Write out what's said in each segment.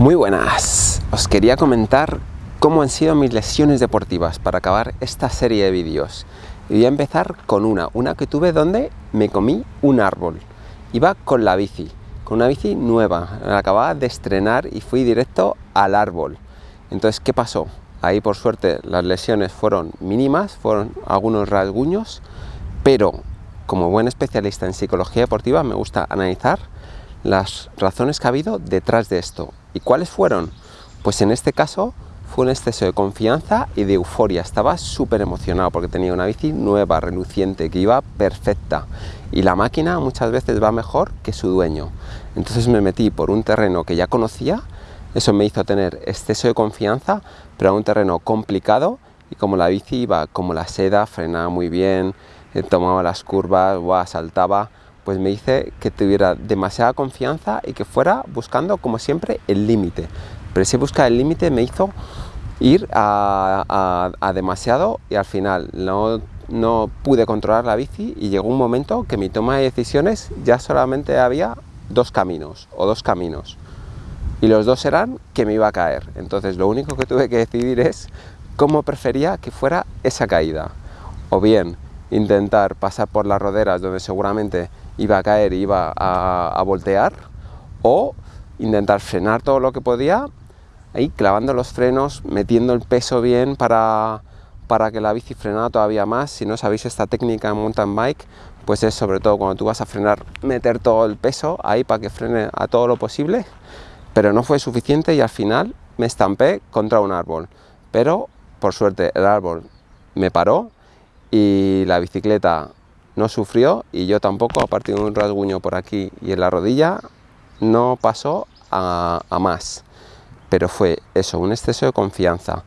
Muy buenas, os quería comentar cómo han sido mis lesiones deportivas para acabar esta serie de vídeos. Y voy a empezar con una, una que tuve donde me comí un árbol. Iba con la bici, con una bici nueva, la acababa de estrenar y fui directo al árbol. Entonces, ¿qué pasó? Ahí por suerte las lesiones fueron mínimas, fueron algunos rasguños, pero como buen especialista en psicología deportiva me gusta analizar las razones que ha habido detrás de esto. ¿Y cuáles fueron? Pues en este caso fue un exceso de confianza y de euforia. Estaba súper emocionado porque tenía una bici nueva, reluciente, que iba perfecta. Y la máquina muchas veces va mejor que su dueño. Entonces me metí por un terreno que ya conocía. Eso me hizo tener exceso de confianza, pero a un terreno complicado. Y como la bici iba como la seda, frenaba muy bien, eh, tomaba las curvas, saltaba pues me dice que tuviera demasiada confianza y que fuera buscando, como siempre, el límite. Pero ese buscar el límite me hizo ir a, demasiado y al final no, no pude controlar la bici y llegó un momento que mi toma de decisiones ya solamente había dos caminos o dos caminos. Y los dos eran que me iba a caer. Entonces lo único que tuve que decidir es cómo prefería que fuera esa caída. O bien intentar pasar por las roderas donde seguramente iba a caer iba a, voltear o intentar frenar todo lo que podía ahí clavando los frenos, metiendo el peso bien para, para que la bici frenara todavía más. Si no sabéis esta técnica en mountain bike, pues es sobre todo cuando tú vas a frenar, meter todo el peso ahí para que frene a todo lo posible. Pero no fue suficiente y al final me estampé contra un árbol. Pero por suerte el árbol me paró y la bicicleta no sufrió y yo tampoco, a partir de un rasguño por aquí y en la rodilla, no pasó a, más. Pero fue eso, un exceso de confianza,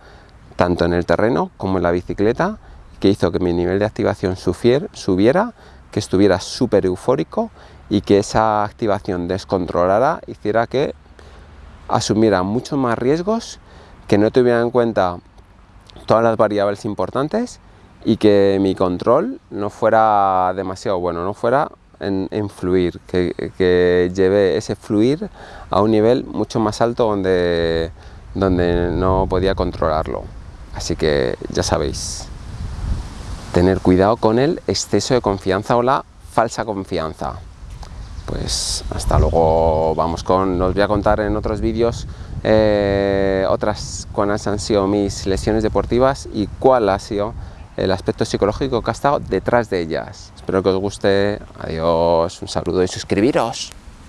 tanto en el terreno como en la bicicleta, que hizo que mi nivel de activación subiera, que estuviera súper eufórico y que esa activación descontrolara, hiciera que asumiera muchos más riesgos, que no tuviera en cuenta todas las variables importantes y que mi control no fuera demasiado bueno, no fuera en, fluir, que, que, lleve ese fluir a un nivel mucho más alto donde, donde no podía controlarlo. Así que ya sabéis, tener cuidado con el exceso de confianza o la falsa confianza. Pues hasta luego, vamos con, os voy a contar en otros vídeos eh, otras cuáles han sido mis lesiones deportivas y cuál ha sido el aspecto psicológico que ha estado detrás de ellas. Espero que os guste. Adiós, un saludo y suscribiros.